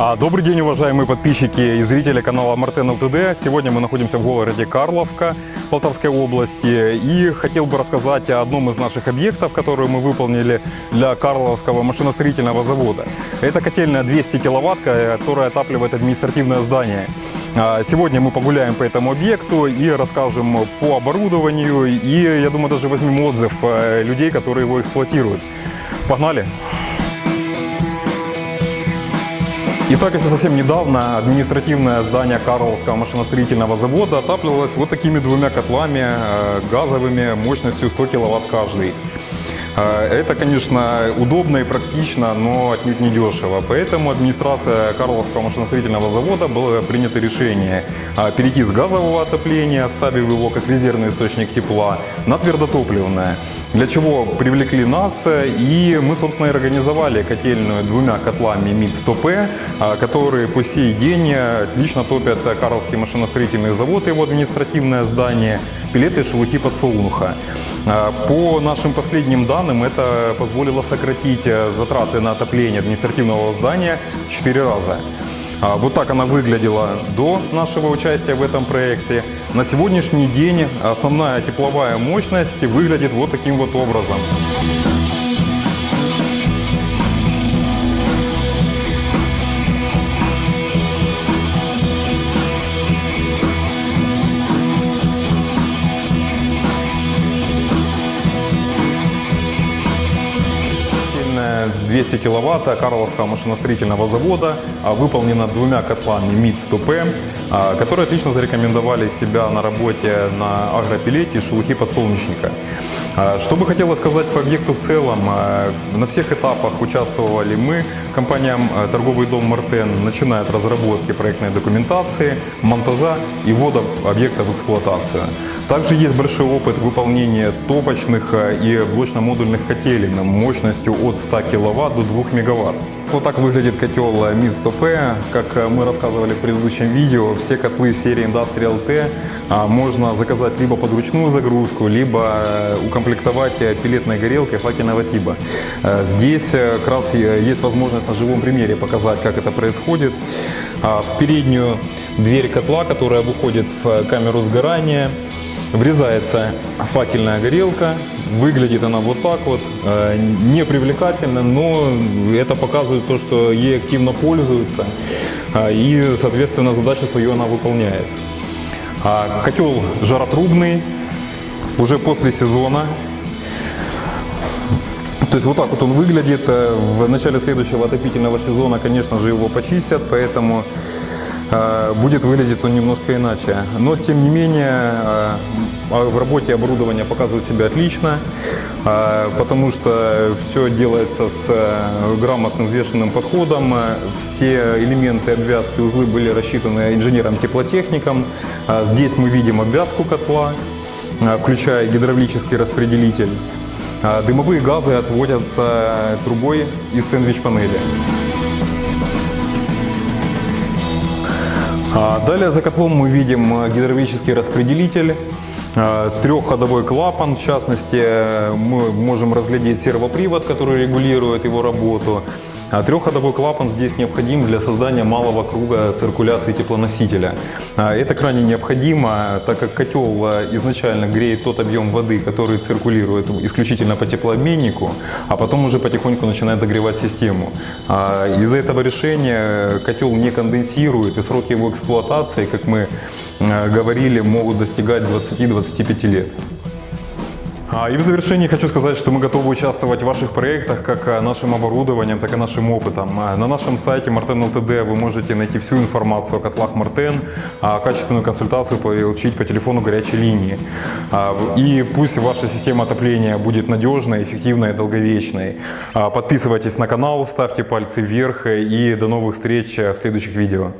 А, Добрый день, уважаемые подписчики и зрители канала Мартен ЛТД. Сегодня мы находимся в городе Карловка Полтавской области. И хотел бы рассказать о одном из наших объектов, который мы выполнили для Карловского машиностроительного завода. Это котельная 200 киловатт, которая отапливает административное здание. А, Сегодня мы погуляем по этому объекту и расскажем по оборудованию. И, я думаю, даже возьмем отзыв э, людей, которые его эксплуатируют. Погнали! Итак, еще совсем недавно административное здание Карловского машиностроительного завода отапливалось вот такими двумя котлами э, газовыми мощностью 100 киловатт каждый. Э, Это, конечно, удобно и практично, но отнюдь не дешево. Поэтому администрация Карловского машиностроительного завода было принято решение э, перейти с газового отопления, оставив его как резервный источник тепла, на твердотопливное. Для чего привлекли нас, и мы, собственно, и организовали котельную двумя котлами МИД-100П, которые по сей день отлично топят Карловский машиностроительный завод и его административное здание, пилеты и шелухи подсолнуха. По нашим последним данным, это позволило сократить затраты на отопление административного здания в 4 раза. А, Вот так она выглядела до нашего участия в этом проекте. На сегодняшний день основная тепловая мощность выглядит вот таким вот образом. 200 киловатт Карловского машиностроительного завода а, выполнена двумя котлами МИД-100П, а, которые отлично зарекомендовали себя на работе на агропилете и шелухи подсолнечника. А, Что бы хотелось сказать по объекту в целом, а, на всех этапах участвовали мы, компания а, «Торговый дом Мартен», начиная от разработки проектной документации, монтажа и ввода объекта в эксплуатацию. Также есть большой опыт выполнения топочных а, и блочно-модульных котелей мощностью от 100 кВт до 2 МВт. Вот так выглядит котел МИД-100П. Как э, мы рассказывали в предыдущем видео, все котлы серии Industrial T а, можно заказать либо под ручную загрузку, либо э, укомплектовать э, пилетной горелкой факельного типа. Э, Здесь э, как раз э, есть возможность на живом примере показать, как это происходит. А, В переднюю дверь котла, которая выходит в камеру сгорания, Врезается факельная горелка, выглядит она вот так вот, э, не привлекательно, но это показывает то, что ей активно пользуются, а, и, соответственно, задачу свою она выполняет. А Котел жаротрубный, уже после сезона, то есть вот так вот он выглядит. Э, В начале следующего отопительного сезона, конечно же, его почистят, поэтому э, будет выглядеть он немножко иначе. Но, тем не менее, э, а в работе оборудование показывает себя отлично, э, потому что все делается с э, грамотным взвешенным подходом. Э, Все элементы обвязки, узлы были рассчитаны инженером-теплотехником. Э, Здесь мы видим обвязку котла, э, включая гидравлический распределитель. Дымовые газы отводятся трубой из сэндвич-панели. Далее за котлом мы видим э, гидравлический распределитель, э, трехходовой клапан, в частности, э, мы можем разглядеть сервопривод, который регулирует его работу. А Трехходовой клапан здесь необходим для создания малого круга циркуляции теплоносителя. А Это крайне необходимо, так как котел э, изначально греет тот объем воды, который циркулирует исключительно по теплообменнику, а потом уже потихоньку начинает догревать систему. А Из-за этого решения котел не конденсирует, и сроки его эксплуатации, как мы говорили, могут достигать 20-25 лет. А, И в завершении хочу сказать, что мы готовы участвовать в ваших проектах как а, нашим оборудованием, так и нашим опытом. А, На нашем сайте Marten LTD вы можете найти всю информацию о котлах Мартен, качественную консультацию получить по телефону горячей линии. И пусть ваша система отопления будет надежной, эффективной и долговечной. Подписывайтесь на канал, ставьте пальцы вверх и до новых встреч в следующих видео.